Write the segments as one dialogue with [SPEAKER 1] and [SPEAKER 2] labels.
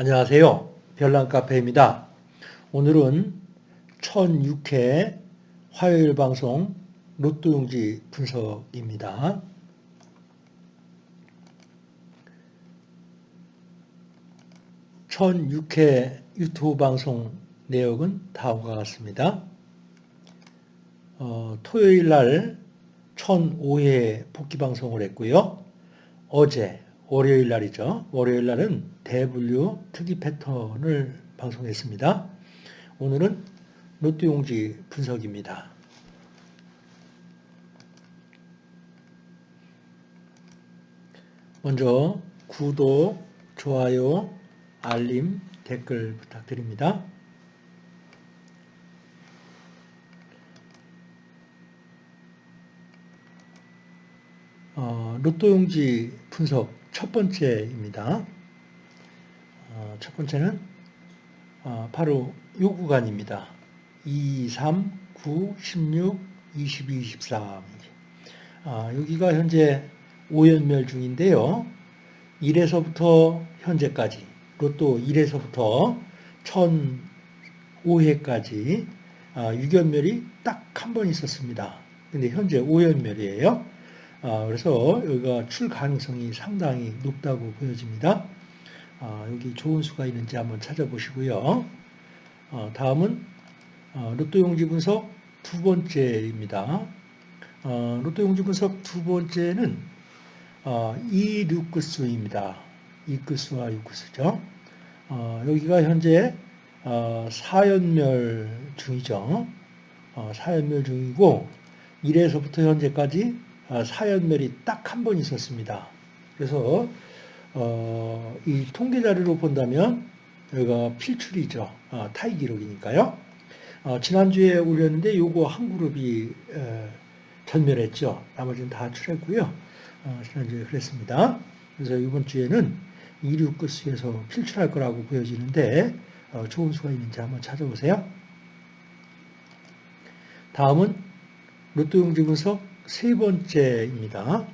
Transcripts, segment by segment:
[SPEAKER 1] 안녕하세요. 별난카페입니다. 오늘은 1006회 화요일 방송 로또용지 분석입니다. (1006회) 유튜브 방송 내역은 다음과 같습니다. 어, 토요일 날 1005회 복귀 방송을 했고요. 어제 월요일 날이죠. 월요일 날은 대분류 특이 패턴을 방송했습니다. 오늘은 로또 용지 분석입니다. 먼저 구독, 좋아요, 알림, 댓글 부탁드립니다. 어, 로또 용지 분석 첫 번째입니다. 어, 첫 번째는 어, 바로 요 구간입니다. 2, 3, 9, 16, 22, 23. 아, 여기가 현재 5연멸 중인데요. 1에서부터 현재까지 로또 1에서부터 1005회까지 아, 6연멸이 딱 한 번 있었습니다. 근데 현재 5연멸이에요. 아, 그래서 여기가 출 가능성이 상당히 높다고 보여집니다. 아, 여기 좋은 수가 있는지 한번 찾아보시고요. 어, 다음은 어, 로또 용지 분석 두 번째입니다. 어, 로또 용지 분석 두 번째는 이 루크스입니다. 이크스와 유크스죠. 여기가 현재 4연멸 중이죠. 4연멸 중이고 1에서부터 현재까지 아, 사연멸이 딱 한 번 있었습니다. 그래서 어, 이 통계 자료로 본다면 여기가 필출이죠. 아, 타이 기록이니까요. 어, 지난주에 올렸는데 요거 한 그룹이 에, 전멸했죠. 나머지는 다 출했고요. 어, 지난주에 그랬습니다. 그래서 이번 주에는 2류 끝수에서 필출할 거라고 보여지는데 어, 좋은 수가 있는지 한번 찾아보세요. 다음은 로또 용지 분석 세 번째입니다.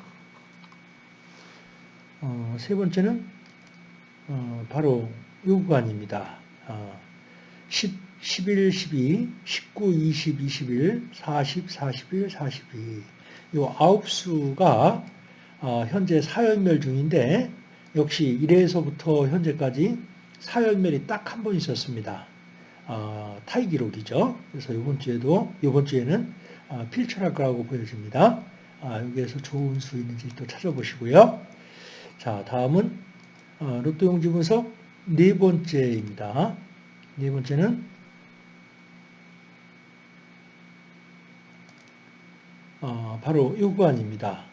[SPEAKER 1] 어, 세 번째는 어, 바로 요구관입니다. 어, 10, 11, 12, 19, 20, 21, 40, 41, 42. 요 아홉 수가 어, 현재 사연멸 중인데 역시 1회에서부터 현재까지 사연멸이 딱 한 번 있었습니다. 어, 타이 기록이죠. 그래서 이번 주에도 이번 주에는 아, 필출할 거라고 보여집니다. 아, 여기에서 좋은 수 있는지 또 찾아보시고요. 자, 다음은 어, 로또 용지 분석 네 번째입니다. 네 번째는 어, 바로 요구안입니다.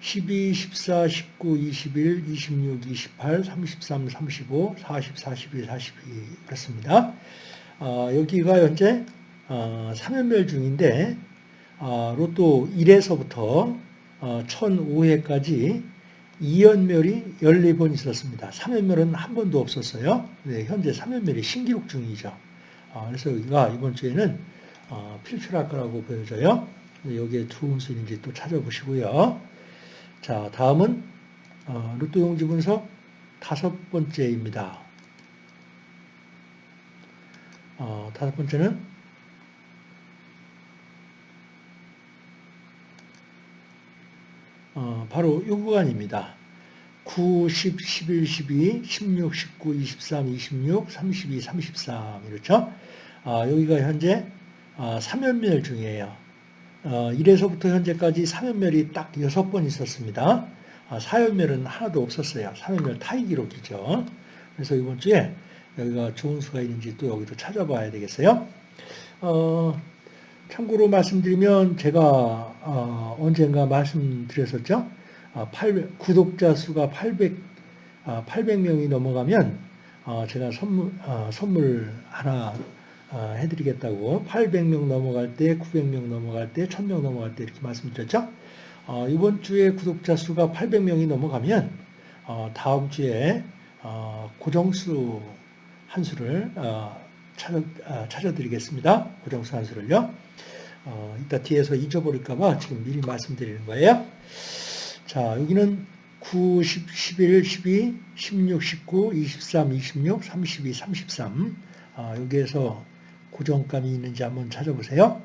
[SPEAKER 1] 12, 14, 19, 21, 26, 28, 33, 35, 40, 41, 42 그렇습니다. 어, 여기가 현재 어, 3연멸 중인데 어, 로또 1에서부터 1005회까지 어, 2연멸이 14번 있었습니다. 3연멸은 한 번도 없었어요. 네, 현재 3연멸이 신기록 중이죠. 어, 그래서 여기가 이번 주에는 필출할 거라고 보여져요. 여기에 좋은 수인지 또 찾아보시고요. 자, 다음은 로또 용지 분석 다섯 번째입니다. 다섯 번째는 어, 바로 이 구간입니다. 9, 10, 11, 12, 16, 19, 23, 26, 32, 33 이렇죠. 아, 여기가 현재 아, 3연멸 중이에요. 어, 1에서부터 현재까지 3연멸이 딱 6번 있었습니다. 아, 4연멸은 하나도 없었어요. 3연멸 타이 기록이죠. 그래서 이번 주에 여기가 좋은 수가 있는지 또 여기도 찾아봐야 되겠어요. 어, 참고로 말씀드리면 제가 어, 언젠가 말씀드렸었죠. 800, 아, 구독자 수가 800, 800명이 아, 넘어가면 어, 제가 선물, 어, 선물 하나 해드리겠다고 800명 넘어갈 때, 900명 넘어갈 때, 1000명 넘어갈 때 이렇게 말씀드렸죠. 이번 주에 구독자 수가 800명이 넘어가면 다음 주에 고정수 한 수를 찾아, 찾아드리겠습니다. 고정수 한 수를요. 어, 이따 뒤에서 잊어버릴까봐 지금 미리 말씀드리는 거예요. 자, 여기는 9, 10, 11, 12, 16, 19, 23, 26, 32, 33. 아, 여기에서 고정감이 있는지 한번 찾아보세요.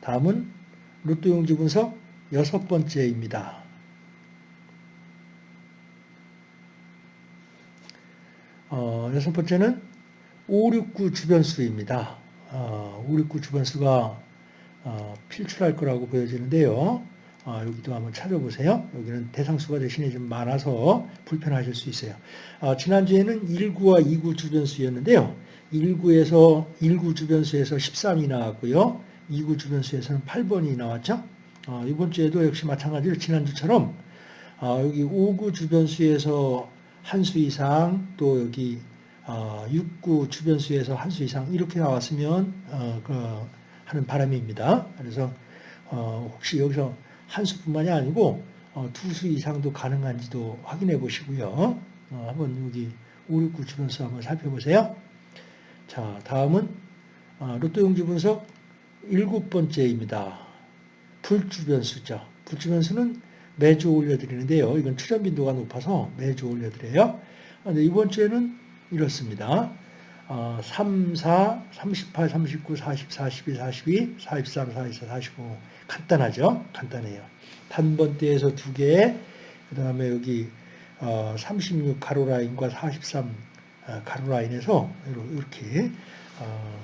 [SPEAKER 1] 다음은 로또 용지 분석 여섯 번째입니다. 어, 여섯 번째는 569 주변수입니다. 어, 569 주변수가 어, 필출할 거라고 보여지는데요. 어, 여기도 한번 찾아보세요. 여기는 대상수가 대신에 좀 많아서 불편하실 수 있어요. 어, 지난주에는 1구와 2구 주변수였는데요. 1구에서 1구 주변수에서 13이 나왔고요. 2구 주변수에서는 8번이 나왔죠. 어, 이번 주에도 역시 마찬가지로 지난주처럼 어, 여기 5구 주변수에서 한 수 이상 또 여기 어, 6구 주변수에서 한 수 이상 이렇게 나왔으면 어, 그 하는 바람입니다. 그래서 어, 혹시 여기서 한 수뿐만이 아니고 어, 두수 이상도 가능한지도 확인해 보시고요. 어, 한번 여기 5, 6, 9 주 변수 한번 살펴보세요. 자, 다음은 어, 로또 용지 분석 일곱 번째입니다. 불주 변수죠. 불주 변수는 매주 올려드리는데요. 이건 출현 빈도가 높아서 매주 올려드려요. 근데 이번 주에는 이렇습니다. 어, 3, 4, 38, 39, 40, 42, 42, 43, 44, 45. 간단하죠? 간단해요. 단번대에서 두 개, 그 다음에 여기 어, 36 가로라인과 43 어, 가로라인에서 이렇게 어,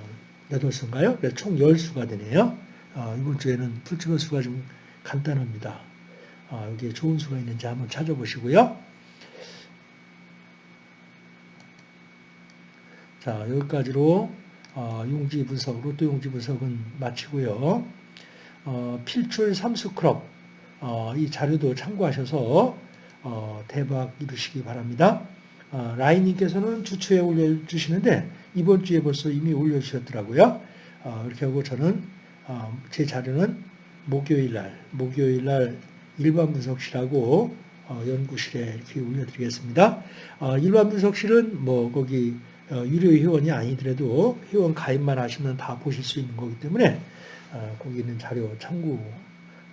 [SPEAKER 1] 8수인가요? 총 10수가 되네요. 어, 이번 주에는 풀치번 수가 좀 간단합니다. 어, 여기에 좋은 수가 있는지 한번 찾아보시고요. 자, 여기까지로 어, 용지 분석, 로또 용지 분석은 마치고요. 어, 필출 삼수 크롭 어, 이 자료도 참고하셔서 어, 대박 이루시기 바랍니다. 어, 라인님께서는 주초에 올려주시는데 이번 주에 벌써 이미 올려주셨더라고요. 어, 이렇게 하고 저는 어, 제 자료는 목요일 날, 목요일 날 일반 분석실하고 어, 연구실에 이렇게 올려드리겠습니다. 어, 일반 분석실은 뭐 거기 어, 유료 회원이 아니더라도 회원 가입만 하시면 다 보실 수 있는 거기 때문에 어, 거기 있는 자료 참고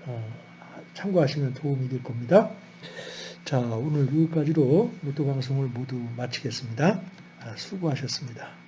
[SPEAKER 1] 어, 참고하시면 도움이 될 겁니다. 자 오늘 여기까지로 로또 방송을 모두 마치겠습니다. 아, 수고하셨습니다.